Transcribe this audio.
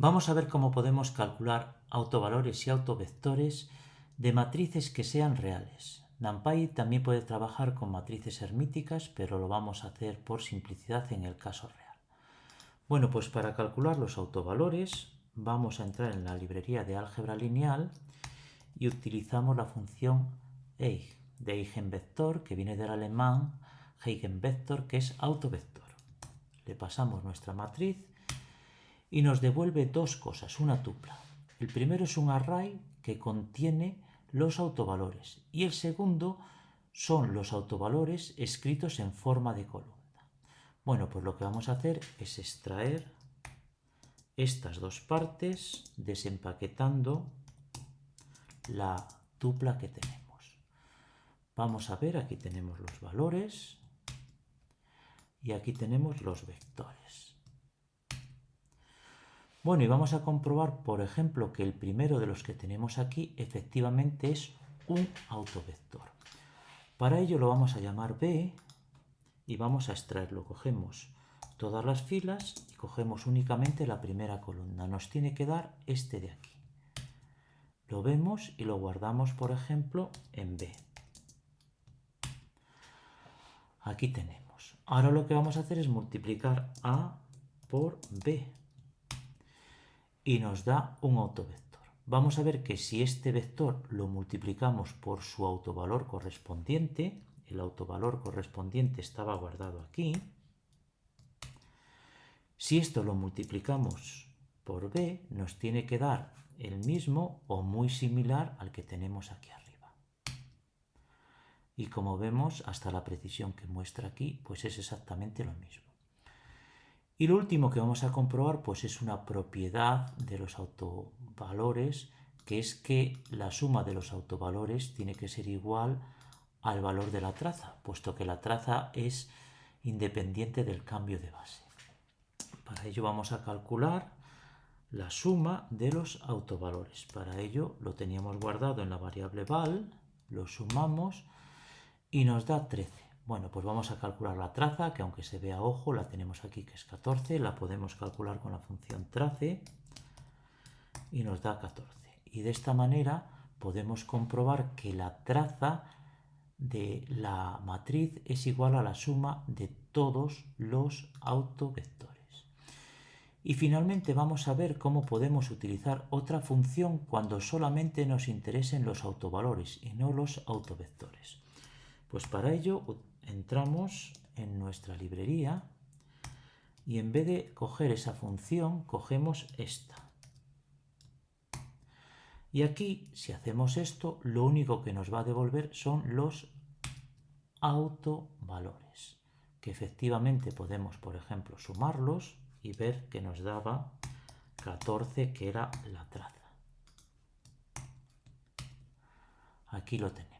Vamos a ver cómo podemos calcular autovalores y autovectores de matrices que sean reales. NumPy también puede trabajar con matrices hermíticas, pero lo vamos a hacer por simplicidad en el caso real. Bueno, pues para calcular los autovalores vamos a entrar en la librería de álgebra lineal y utilizamos la función eig de eigenvector, que viene del alemán eigenvector, que es autovector. Le pasamos nuestra matriz y nos devuelve dos cosas, una tupla. El primero es un array que contiene los autovalores y el segundo son los autovalores escritos en forma de columna. Bueno, pues lo que vamos a hacer es extraer estas dos partes desempaquetando la tupla que tenemos. Vamos a ver, aquí tenemos los valores y aquí tenemos los vectores. Bueno, y vamos a comprobar, por ejemplo, que el primero de los que tenemos aquí efectivamente es un autovector. Para ello lo vamos a llamar B y vamos a extraerlo. Cogemos todas las filas y cogemos únicamente la primera columna. Nos tiene que dar este de aquí. Lo vemos y lo guardamos, por ejemplo, en B. Aquí tenemos. Ahora lo que vamos a hacer es multiplicar A por B y nos da un autovector. Vamos a ver que si este vector lo multiplicamos por su autovalor correspondiente, el autovalor correspondiente estaba guardado aquí, si esto lo multiplicamos por b, nos tiene que dar el mismo o muy similar al que tenemos aquí arriba. Y como vemos, hasta la precisión que muestra aquí, pues es exactamente lo mismo. Y lo último que vamos a comprobar pues es una propiedad de los autovalores, que es que la suma de los autovalores tiene que ser igual al valor de la traza, puesto que la traza es independiente del cambio de base. Para ello vamos a calcular la suma de los autovalores. Para ello lo teníamos guardado en la variable val, lo sumamos y nos da 13. Bueno, pues vamos a calcular la traza, que aunque se vea ojo, la tenemos aquí que es 14, la podemos calcular con la función trace y nos da 14. Y de esta manera podemos comprobar que la traza de la matriz es igual a la suma de todos los autovectores. Y finalmente vamos a ver cómo podemos utilizar otra función cuando solamente nos interesen los autovalores y no los autovectores. Pues para ello entramos en nuestra librería y en vez de coger esa función, cogemos esta. Y aquí, si hacemos esto, lo único que nos va a devolver son los autovalores, que efectivamente podemos, por ejemplo, sumarlos y ver que nos daba 14, que era la traza. Aquí lo tenemos.